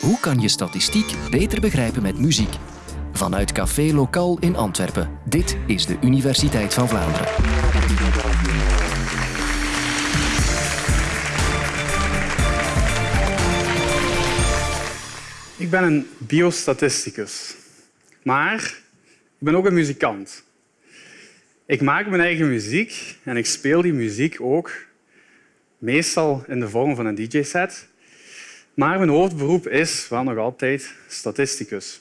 Hoe kan je statistiek beter begrijpen met muziek? Vanuit Café Lokaal in Antwerpen. Dit is de Universiteit van Vlaanderen. Ik ben een biostatisticus, maar ik ben ook een muzikant. Ik maak mijn eigen muziek en ik speel die muziek ook meestal in de vorm van een DJ-set. Maar mijn hoofdberoep is wel nog altijd statisticus.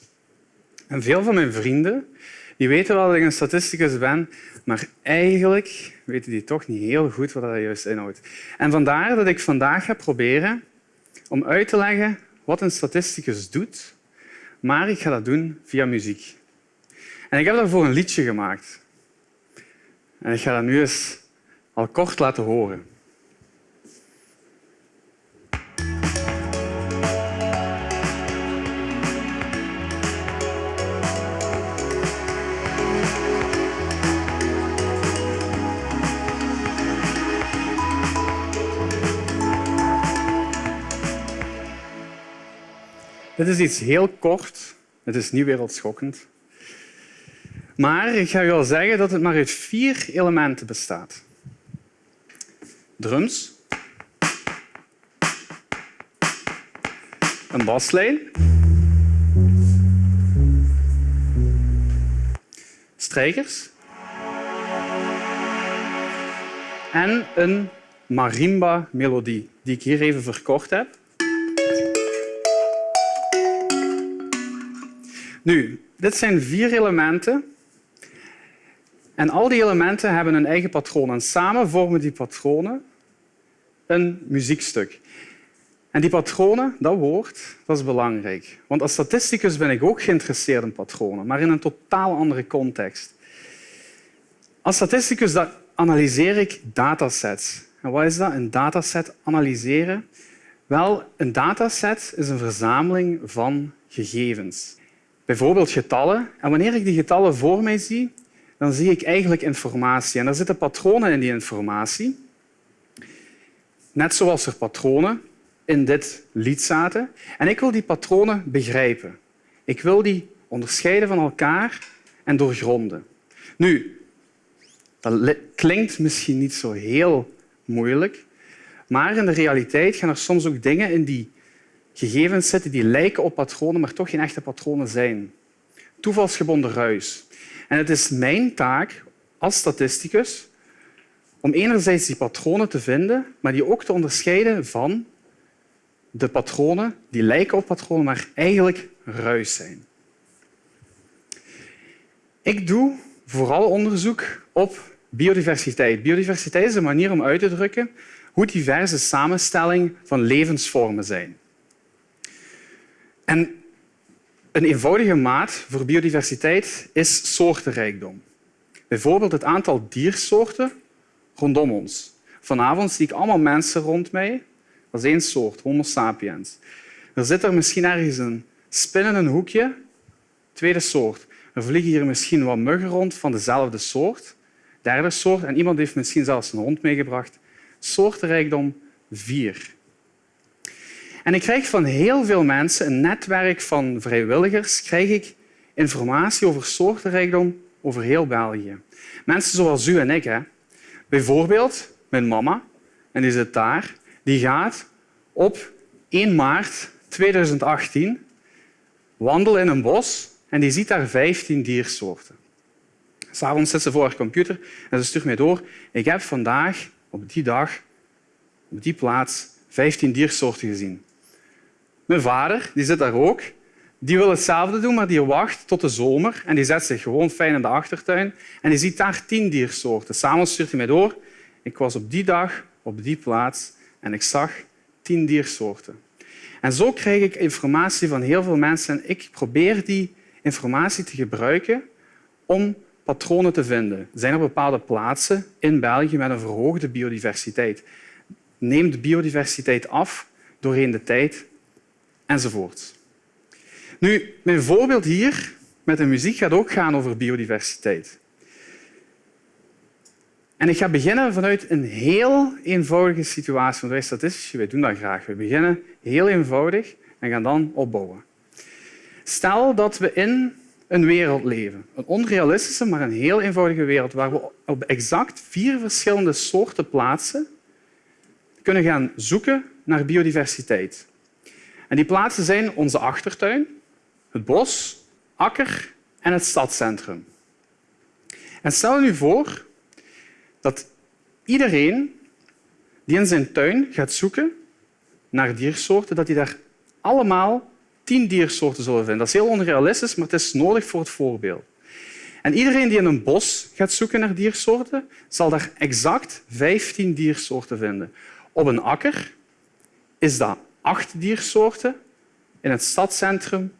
En veel van mijn vrienden die weten wel dat ik een statisticus ben, maar eigenlijk weten die toch niet heel goed wat dat juist inhoudt. En vandaar dat ik vandaag ga proberen om uit te leggen wat een statisticus doet, maar ik ga dat doen via muziek. En ik heb daarvoor een liedje gemaakt. En ik ga dat nu eens al kort laten horen. Dit is iets heel kort. Het is niet wereldschokkend. Maar ik ga u al zeggen dat het maar uit vier elementen bestaat. Drums. Een baslijn. Strijkers. En een marimba-melodie, die ik hier even verkort heb. Nu, dit zijn vier elementen. En al die elementen hebben een eigen patroon. En samen vormen die patronen een muziekstuk. En die patronen, dat woord, dat is belangrijk. Want als statisticus ben ik ook geïnteresseerd in patronen, maar in een totaal andere context. Als statisticus analyseer ik datasets. En wat is dat, een dataset analyseren? Wel, een dataset is een verzameling van gegevens bijvoorbeeld getallen. En wanneer ik die getallen voor mij zie, dan zie ik eigenlijk informatie. En er zitten patronen in die informatie. Net zoals er patronen in dit lied zaten. En ik wil die patronen begrijpen. Ik wil die onderscheiden van elkaar en doorgronden. Nu, dat klinkt misschien niet zo heel moeilijk, maar in de realiteit gaan er soms ook dingen in die gegevens zitten die lijken op patronen, maar toch geen echte patronen zijn. Toevalsgebonden ruis. En het is mijn taak als statisticus om enerzijds die patronen te vinden, maar die ook te onderscheiden van de patronen die lijken op patronen, maar eigenlijk ruis zijn. Ik doe vooral onderzoek op biodiversiteit. Biodiversiteit is een manier om uit te drukken hoe diverse samenstelling van levensvormen zijn. En een eenvoudige maat voor biodiversiteit is soortenrijkdom. Bijvoorbeeld het aantal diersoorten rondom ons. Vanavond zie ik allemaal mensen rond mij. Dat is één soort, Homo sapiens. Er zit er misschien ergens een spin in een hoekje, tweede soort. Er vliegen hier misschien wat muggen rond van dezelfde soort, derde soort. En iemand heeft misschien zelfs een hond meegebracht. Soortenrijkdom vier. En ik krijg van heel veel mensen, een netwerk van vrijwilligers, krijg ik informatie over soortenrijkdom over heel België. Mensen zoals u en ik. Hè. Bijvoorbeeld mijn mama, en die zit daar, die gaat op 1 maart 2018 wandelen in een bos en die ziet daar 15 diersoorten. S'avonds zit ze voor haar computer en ze stuurt mij door. Ik heb vandaag op die dag, op die plaats, 15 diersoorten gezien. Mijn vader die zit daar ook. Die wil hetzelfde doen, maar die wacht tot de zomer en die zet zich gewoon fijn in de achtertuin en die ziet daar tien diersoorten. Samen stuurt hij mij door. Ik was op die dag op die plaats en ik zag tien diersoorten. En zo krijg ik informatie van heel veel mensen en ik probeer die informatie te gebruiken om patronen te vinden. Zijn er bepaalde plaatsen in België met een verhoogde biodiversiteit. Neemt de biodiversiteit af doorheen de tijd enzovoort. Nu, mijn voorbeeld hier met de muziek gaat ook gaan over biodiversiteit. En ik ga beginnen vanuit een heel eenvoudige situatie. Want wij statistici wij doen dat graag. We beginnen heel eenvoudig en gaan dan opbouwen. Stel dat we in een wereld leven. Een onrealistische, maar een heel eenvoudige wereld waar we op exact vier verschillende soorten plaatsen kunnen gaan zoeken naar biodiversiteit. En die plaatsen zijn onze achtertuin, het bos, akker en het stadscentrum. En stel je nu voor dat iedereen die in zijn tuin gaat zoeken naar diersoorten, dat hij daar allemaal tien diersoorten zullen vinden. Dat is heel onrealistisch, maar het is nodig voor het voorbeeld. En iedereen die in een bos gaat zoeken naar diersoorten, zal daar exact 15 diersoorten vinden. Op een akker is dat acht diersoorten, in het stadscentrum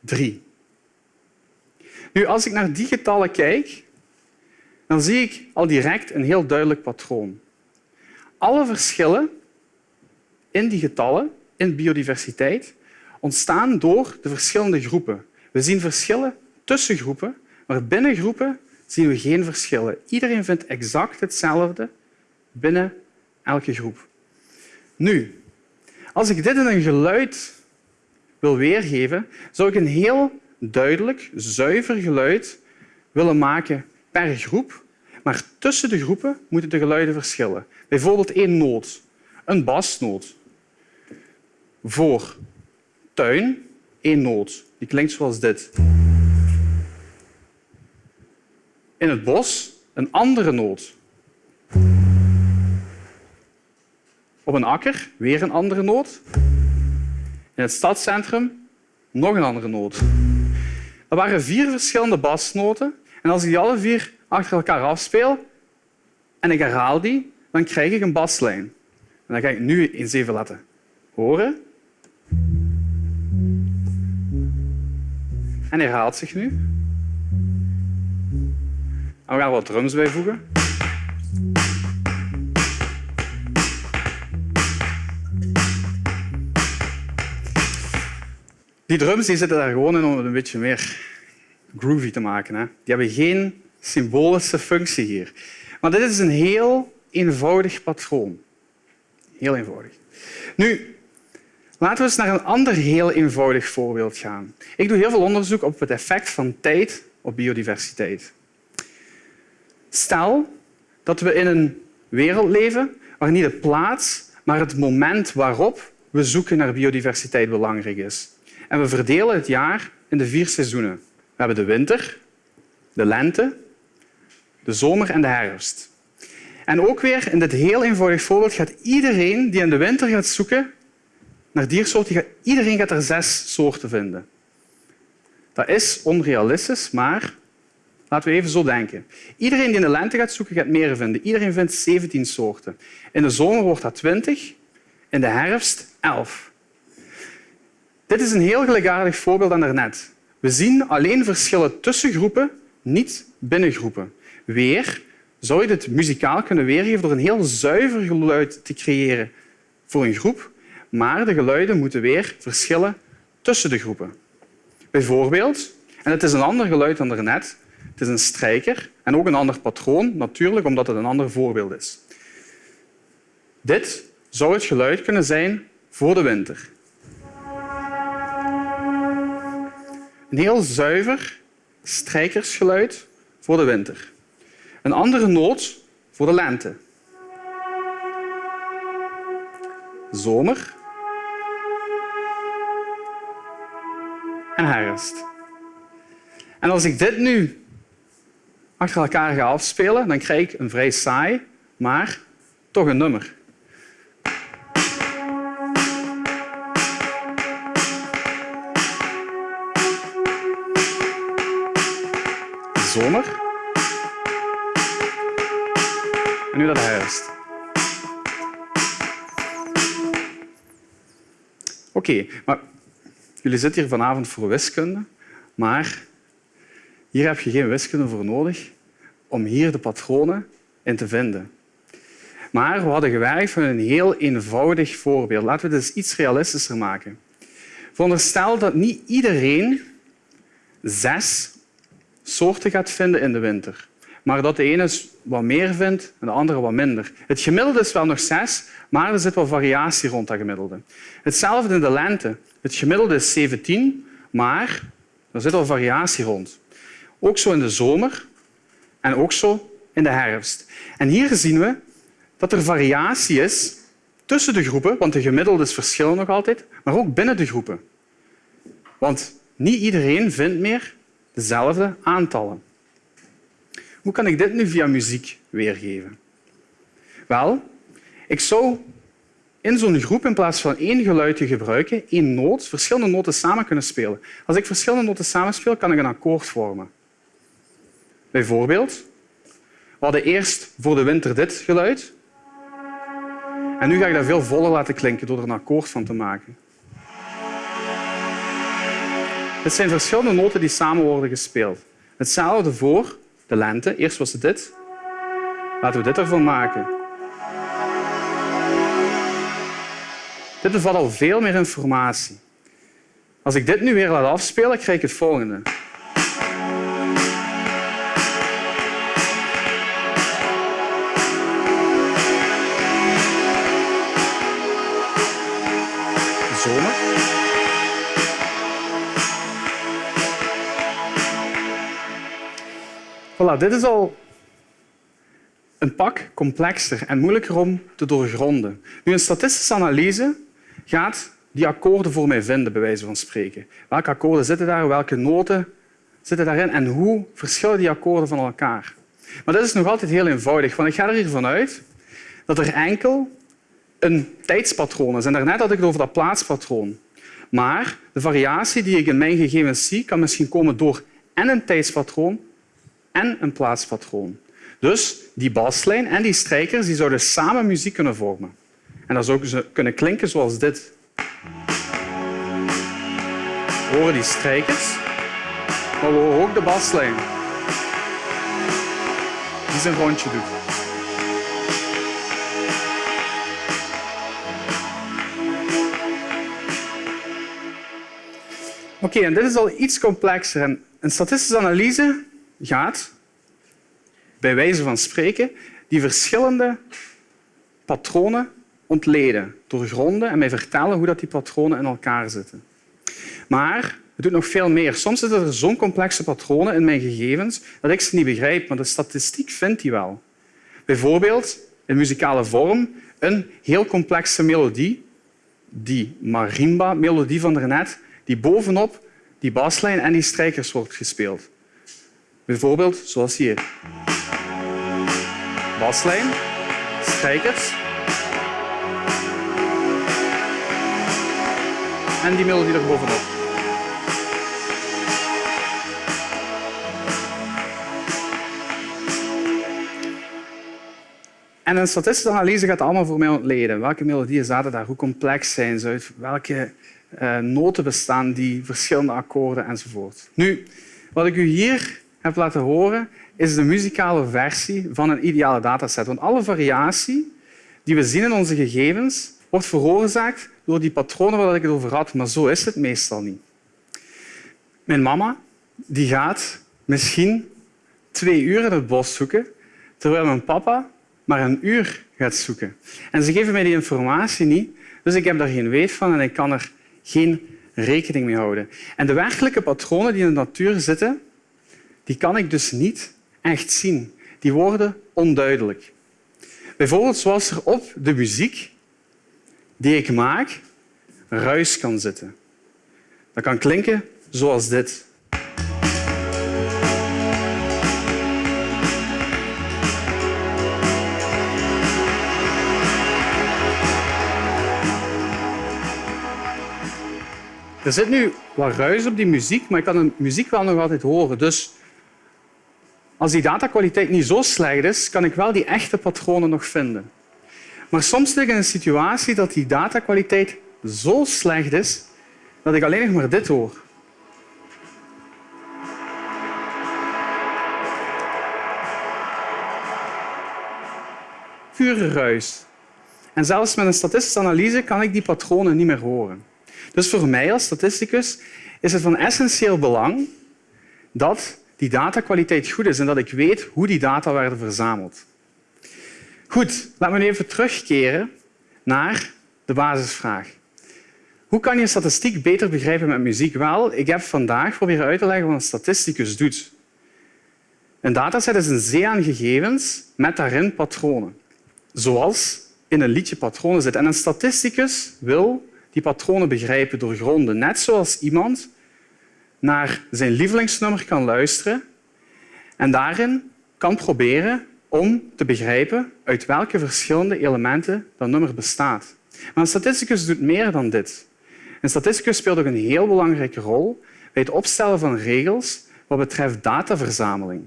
drie. Nu, als ik naar die getallen kijk, dan zie ik al direct een heel duidelijk patroon. Alle verschillen in die getallen, in biodiversiteit, ontstaan door de verschillende groepen. We zien verschillen tussen groepen, maar binnen groepen zien we geen verschillen. Iedereen vindt exact hetzelfde binnen elke groep. Nu, als ik dit in een geluid wil weergeven, zou ik een heel duidelijk, zuiver geluid willen maken per groep, maar tussen de groepen moeten de geluiden verschillen. Bijvoorbeeld één noot, een basnoot. Voor tuin één noot. Die klinkt zoals dit. In het bos een andere noot. Op een akker weer een andere noot. In het stadscentrum nog een andere noot. Er waren vier verschillende basnoten en als ik die alle vier achter elkaar afspeel en ik herhaal die, dan krijg ik een baslijn. En dan ga ik nu eens even laten horen. En herhaalt zich nu. En we gaan wat drums bijvoegen. Die drums die zitten daar gewoon in om het een beetje meer groovy te maken. Hè. Die hebben geen symbolische functie hier. Maar dit is een heel eenvoudig patroon. Heel eenvoudig. Nu, laten we eens naar een ander heel eenvoudig voorbeeld gaan. Ik doe heel veel onderzoek op het effect van tijd op biodiversiteit. Stel dat we in een wereld leven waar niet de plaats, maar het moment waarop we zoeken naar biodiversiteit belangrijk is. En we verdelen het jaar in de vier seizoenen. We hebben de winter, de lente, de zomer en de herfst. En ook weer in dit heel eenvoudig voorbeeld gaat iedereen die in de winter gaat zoeken naar diersoorten, iedereen gaat er zes soorten vinden. Dat is onrealistisch, maar laten we even zo denken. Iedereen die in de lente gaat zoeken, gaat meer vinden. Iedereen vindt 17 soorten. In de zomer wordt dat 20, in de herfst 11. Dit is een heel gelijkaardig voorbeeld aan daarnet. We zien alleen verschillen tussen groepen, niet binnen groepen. Weer zou je dit muzikaal kunnen weergeven door een heel zuiver geluid te creëren voor een groep, maar de geluiden moeten weer verschillen tussen de groepen. Bijvoorbeeld, en het is een ander geluid dan daarnet, het is een strijker en ook een ander patroon, natuurlijk omdat het een ander voorbeeld is. Dit zou het geluid kunnen zijn voor de winter. Een heel zuiver strijkersgeluid voor de winter. Een andere noot voor de lente. Zomer. En herfst. En als ik dit nu achter elkaar ga afspelen, dan krijg ik een vrij saai, maar toch een nummer. Zomer. En nu dat herfst. Oké, maar jullie zitten hier vanavond voor wiskunde, maar hier heb je geen wiskunde voor nodig om hier de patronen in te vinden. Maar we hadden gewerkt van een heel eenvoudig voorbeeld. Laten we het eens iets realistischer maken. Veronderstel dat niet iedereen zes soorten gaat vinden in de winter. Maar dat de ene wat meer vindt en de andere wat minder. Het gemiddelde is wel nog zes, maar er zit wel variatie rond dat gemiddelde. Hetzelfde in de lente. Het gemiddelde is 17, maar er zit al variatie rond. Ook zo in de zomer en ook zo in de herfst. En hier zien we dat er variatie is tussen de groepen, want de gemiddeldes verschillen nog altijd, maar ook binnen de groepen. Want niet iedereen vindt meer dezelfde aantallen. Hoe kan ik dit nu via muziek weergeven? Wel, ik zou in zo'n groep in plaats van één geluid te gebruiken, één noot, verschillende noten samen kunnen spelen. Als ik verschillende noten samenspeel, kan ik een akkoord vormen. Bijvoorbeeld, we hadden eerst voor de winter dit geluid. En nu ga ik dat veel voller laten klinken door er een akkoord van te maken. Het zijn verschillende noten die samen worden gespeeld. Hetzelfde voor de lente. Eerst was het dit. Laten we dit ervan maken. Dit bevat al veel meer informatie. Als ik dit nu weer laat afspelen, krijg ik het volgende. Zomer. Voilà, dit is al een pak complexer en moeilijker om te doorgronden. Nu, een statistische analyse gaat die akkoorden voor mij vinden, bij wijze van spreken. Welke akkoorden zitten daar, welke noten zitten daarin en hoe verschillen die akkoorden van elkaar? Maar dat is nog altijd heel eenvoudig, want ik ga er hiervan uit dat er enkel een tijdspatroon is. En daarnet had ik het over dat plaatspatroon. Maar de variatie die ik in mijn gegevens zie, kan misschien komen door en een tijdspatroon en een plaatspatroon. Dus die baslijn en die strijkers die zouden samen muziek kunnen vormen. En dat zou kunnen klinken zoals dit. We horen die strijkers, maar we horen ook de baslijn die zijn rondje doet. Oké, en dit is al iets complexer. En een statistische analyse gaat, bij wijze van spreken, die verschillende patronen ontleden, doorgronden en mij vertellen hoe dat die patronen in elkaar zitten. Maar het doet nog veel meer. Soms zitten er zo'n complexe patronen in mijn gegevens dat ik ze niet begrijp, maar de statistiek vindt die wel. Bijvoorbeeld in muzikale vorm een heel complexe melodie, die marimba-melodie van daarnet, die bovenop die baslijn en die strijkers wordt gespeeld. Bijvoorbeeld zoals hier. Baslijn, strijkers en die melodie er bovenop. En een statistische analyse gaat allemaal voor mij ontleden. Welke melodieën zaten daar? Hoe complex zijn ze? Uit welke uh, noten bestaan die? Verschillende akkoorden enzovoort. Nu, wat ik u hier heb laten horen, is de muzikale versie van een ideale dataset. Want alle variatie die we zien in onze gegevens wordt veroorzaakt door die patronen waar ik het over had. Maar zo is het meestal niet. Mijn mama die gaat misschien twee uur in het bos zoeken, terwijl mijn papa maar een uur gaat zoeken. En ze geven mij die informatie niet, dus ik heb daar geen weet van en ik kan er geen rekening mee houden. En de werkelijke patronen die in de natuur zitten, die kan ik dus niet echt zien. Die worden onduidelijk. Bijvoorbeeld zoals er op de muziek die ik maak ruis kan zitten. Dat kan klinken zoals dit. Er zit nu wat ruis op die muziek, maar ik kan de muziek wel nog altijd horen. Dus als die datakwaliteit niet zo slecht is, kan ik wel die echte patronen nog vinden. Maar soms zit ik in een situatie dat die datakwaliteit zo slecht is dat ik alleen nog maar dit hoor. Pure ruis. En zelfs met een statistische analyse kan ik die patronen niet meer horen. Dus voor mij als statisticus is het van essentieel belang dat die datakwaliteit goed is en dat ik weet hoe die data werden verzameld. Goed, laten we even terugkeren naar de basisvraag. Hoe kan je statistiek beter begrijpen met muziek? Wel, ik heb vandaag proberen uit te leggen wat een statisticus doet. Een dataset is een zee aan gegevens met daarin patronen. Zoals in een liedje patronen zitten. En een statisticus wil die patronen begrijpen, doorgronden. Net zoals iemand naar zijn lievelingsnummer kan luisteren en daarin kan proberen om te begrijpen uit welke verschillende elementen dat nummer bestaat. Maar een statisticus doet meer dan dit. Een statisticus speelt ook een heel belangrijke rol bij het opstellen van regels wat betreft dataverzameling.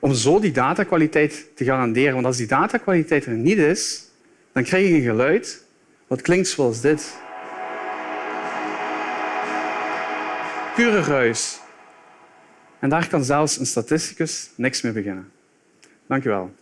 Om zo die datakwaliteit te garanderen. Want als die datakwaliteit er niet is, dan krijg je een geluid wat klinkt zoals dit. Pure ruis. En daar kan zelfs een statisticus niks mee beginnen. Dank u wel.